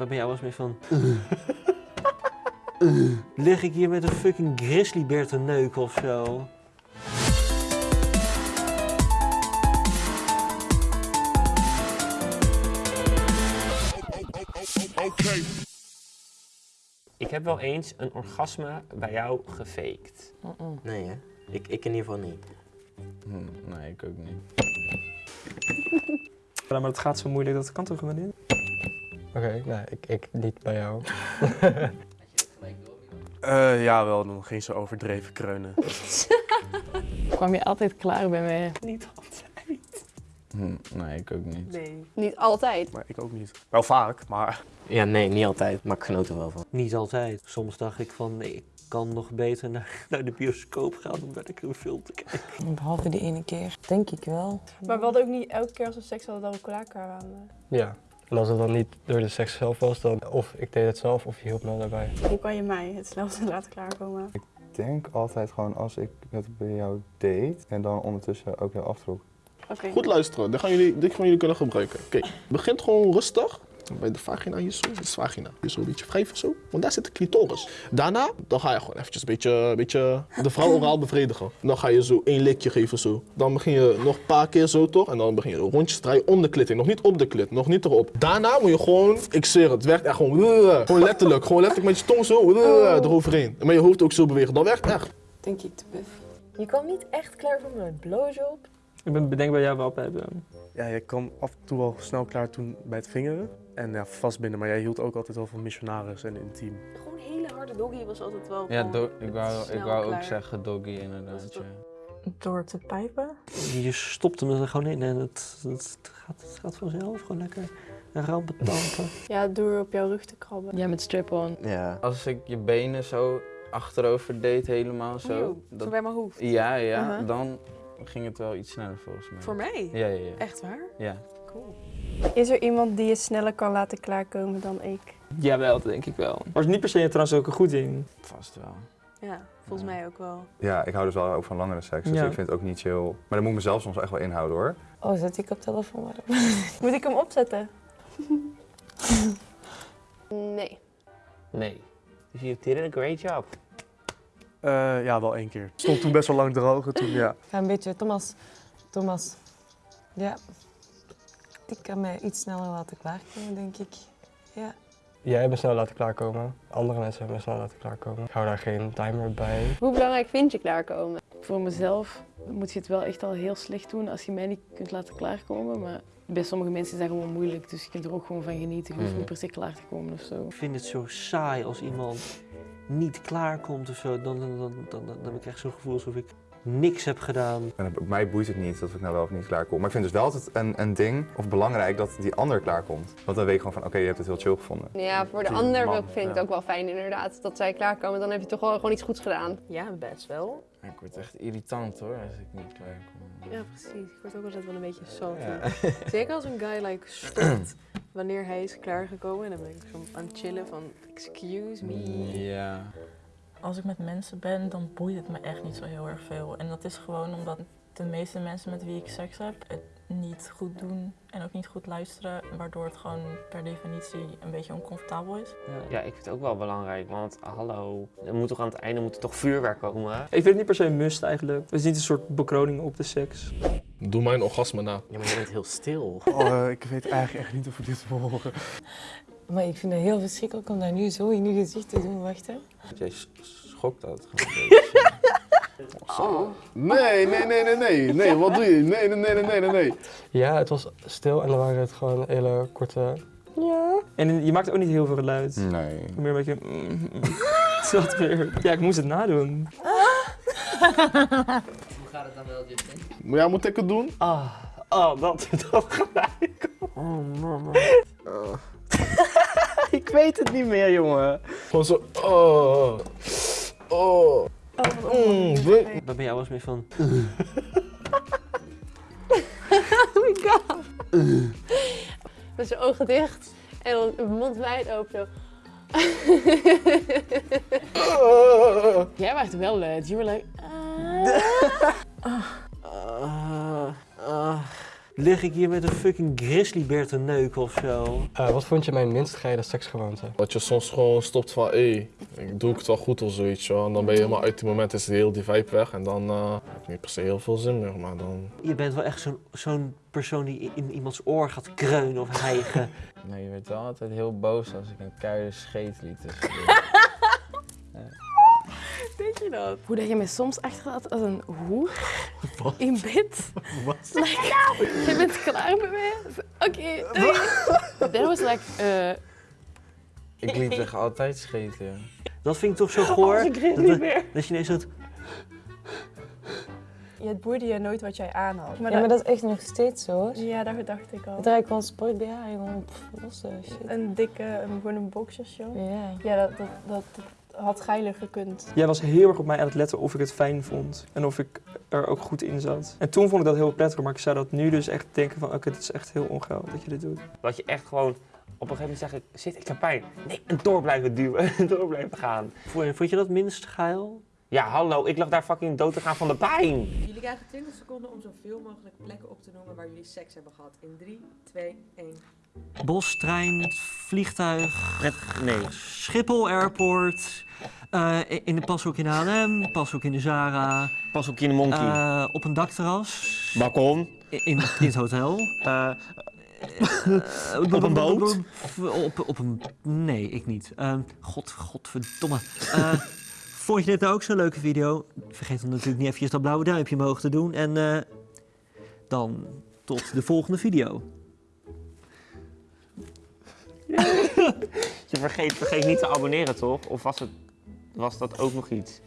Waar ben jij wel eens mee van? Lig ik hier met een fucking grizzlybeer te neuken of zo? Ik heb wel eens een orgasme bij jou gefaked. Nee, hè? Ik, ik in ieder geval niet. Hm, nee, ik ook niet. Ja, maar het gaat zo moeilijk, dat kan toch gewoon niet? Oké, nee, ik, ik niet bij jou. Eh, ja, wel. Dan ging ze overdreven kreunen. Kwam je altijd klaar bij mij? Niet altijd. Hm, nee, ik ook niet. Nee. Niet altijd. Maar ik ook niet. Wel vaak, maar... Ja, nee, niet altijd. Maar ik genoot er wel van. Niet altijd. Soms dacht ik van, nee, ik kan nog beter naar, naar de bioscoop gaan om lekker een film te kijken. Behalve die ene keer. Denk ik wel. Maar we hadden ook niet elke keer als we seks hadden dat we klaar waren. Ja. En als het dan niet door de seks zelf was, dan of ik deed het zelf of je hielp me daarbij. Hoe kan je mij het snelste laten klaarkomen? Ik denk altijd gewoon als ik het bij jou deed en dan ondertussen ook jou aftrok. Oké. Goed luisteren, dit gaan jullie, dit gaan jullie kunnen gebruiken. Oké, begint gewoon rustig. Bij de vagina hier zo, dit is vagina. Hier zo een beetje wrijven zo, want daar zit de clitoris. Daarna, dan ga je gewoon eventjes een beetje, een beetje de vrouw oraal bevredigen. Dan ga je zo één likje geven zo. Dan begin je nog een paar keer zo toch, en dan begin je rondjes draaien om de klit heen. Nog niet op de klit, nog niet erop. Daarna moet je gewoon, ik zweer het, werkt echt gewoon, gewoon letterlijk. Gewoon letterlijk met je tong zo, eroverheen. En met je hoofd ook zo bewegen, dat werkt echt. Denk ik te buf. Je kwam niet echt klaar voor mijn blowjob. Ik ben bedenk bij jou wel bij hebben. Ja, je kwam af en toe wel snel klaar toen bij het vingeren. En ja, vastbinden. Maar jij hield ook altijd wel van missionaris en intiem. Gewoon een hele harde doggy was altijd wel Ja, ik wou, ik wou ook zeggen doggy inderdaad. Ja. Door te pijpen? Je stopt hem er gewoon in en het, het, gaat, het gaat vanzelf gewoon lekker rampen tampen. Ja, door op jouw rug te krabben. Ja, met strip-on. Ja. Als ik je benen zo achterover deed, helemaal zo. Zo, dat- zo bij mijn hoofd. ja, ja, Uh-huh. dan ging het wel iets sneller volgens mij. Voor mij? Ja, ja, ja. Echt waar? ja. Cool. Is er iemand die je sneller kan laten klaarkomen dan ik? Jawel, dat denk ik wel. Maar is niet per se trouwens ook goed in. Vast wel. Ja, volgens mij ook wel. Ja, ik hou dus wel ook van langere seks, dus Ja. ik vind het ook niet chill. Maar dan moet ik mezelf soms echt wel inhouden hoor. Oh, zet ik op telefoon? Moet ik hem opzetten? Nee. Nee. Dus you did a great job. Eh, ja, wel één keer. Stond toen best wel lang droog. Toen, ja. Ga een beetje, Thomas. Thomas. Ja. Ik kan mij iets sneller laten klaarkomen, denk ik. Ja. Jij hebt me snel laten klaarkomen. Andere mensen hebben me snel laten klaarkomen. Ik hou daar geen timer bij. Hoe belangrijk vind je klaarkomen? Voor mezelf moet je het wel echt al heel slecht doen als je mij niet kunt laten klaarkomen. Maar bij sommige mensen is dat gewoon moeilijk, dus je kunt er ook gewoon van genieten. Je hoeft Mhm. niet per se klaar te komen of zo. Ik vind het zo saai als iemand niet klaarkomt of zo. Dan, dan, dan, dan, dan heb ik echt zo'n gevoel alsof ik niks heb gedaan. En mij boeit het niet of ik nou wel of niet klaar kom. Maar ik vind dus wel altijd een, een ding, of belangrijk, dat die ander klaarkomt. Want dan weet ik gewoon van, oké, je hebt het heel chill gevonden. Ja, voor de Die ander man, vind ik het ook wel fijn inderdaad. Dat zij klaarkomen, dan heb je toch wel gewoon iets goeds gedaan. Ja, best wel. Ik word echt irritant hoor, als ik niet klaar kom. Ja, precies. Ik word ook altijd wel een beetje salty. Ja. Zeker als een guy like stopt wanneer hij is klaargekomen. En dan ben ik zo aan het chillen van, excuse me. Ja. Als ik met mensen ben, dan boeit het me echt niet zo heel erg veel. En dat is gewoon omdat de meeste mensen met wie ik seks heb het niet goed doen en ook niet goed luisteren. Waardoor het gewoon per definitie een beetje oncomfortabel is. Ja, ik vind het ook wel belangrijk, want hallo, er moet toch aan het einde moet er toch vuurwerk komen? Ik vind het niet per se een must eigenlijk. Het is niet een soort bekroning op de seks. Doe mijn orgasme na. Ja, maar je bent heel stil. Oh, eh, ik weet eigenlijk echt niet of ik dit wil horen. Maar ik vind het heel verschrikkelijk om dat nu zo in je gezicht te doen. Wacht hè. Jij schokt dat gewoon een beetje. Nee, nee, nee, nee, nee. Nee, wat doe je? Nee, nee, nee, nee, nee, nee, nee. Ja, het was stil en dan waren het gewoon hele korte... Ja. En je maakte ook niet heel veel geluid. Nee. Meer een beetje... Zat weer. Ja, ik moest het nadoen. Maar ja, moet ik het doen? Ah, ah dat, dat gelijk. Oh mama. ik weet het niet meer, jongen. Gewoon zo, oh, oh. Mm, we- Waar ben jij wel eens mee van? Oh my god. Met zijn ogen dicht en dan de mond wijd open zo. Jij wacht wel luid. You were like... lig ik hier met een fucking grizzlybeer te neuken of zo. Eh, wat vond je mijn minst geile seksgewoonte? Dat je soms gewoon stopt van, hé, ik doe ik het wel goed of zoiets, joh. En dan ben je helemaal uit die moment, is heel die vibe weg. En dan eh, heb ik niet per se heel veel zin meer, maar dan... Je bent wel echt zo'n zo'n persoon die in iemands oor gaat kreunen of hijgen. Nee, je werd wel altijd heel boos als ik een keiharde scheet liet tussendoor. Je dat? Hoe dat je mij soms achterlaat als een hoer in bed. Wat? Like, je bent klaar met mij. Oké, doei. Dat was like, eh, Ik liet zich altijd scheten, ja. Dat vind ik toch zo goor. Als een dat, grizzlybeer. dat je ineens zo... Het boeide je nooit wat jij aan had. ja, maar dat is echt nog steeds zo hoor. Ja, dat dacht ik al. Ik draai gewoon sport BH, jongen. Pff, losse shit. Een dikke, een, gewoon een boxershort. Ja. Ja, dat, dat, dat had geiler gekund. Jij was heel erg op mij aan het letten of ik het fijn vond. En of ik er ook goed in zat. En toen vond ik dat heel prettig, maar ik zou dat nu dus echt denken van... Oké, dit is echt heel ongeil dat je dit doet. Dat je echt gewoon op een gegeven moment zegt, shit, ik heb pijn. Nee, en door blijven duwen, en door blijven gaan. Vond je, vond je dat minst geil? Ja, hallo, ik lag daar fucking dood te gaan van de pijn. Jullie krijgen 20 seconden om zoveel mogelijk plekken op te noemen waar jullie seks hebben gehad. In 3, 2, 1. Bos, trein, vliegtuig, nee. Schiphol Airport, eh, in de pashoek in H&M, pashoek in de Zara. Pashoek in de Monkey. eh, op een dakterras. Balkon. In, in het hotel. Eh, Op een boot? Op, op een... Nee, ik niet. Ehm, God, godverdomme. Vond je dit nou ook zo'n leuke video? Vergeet dan natuurlijk niet eventjes dat blauwe duimpje omhoog te doen. En dan tot de volgende video. je vergeet, vergeet niet te abonneren, toch? Of was, het, was dat ook nog iets?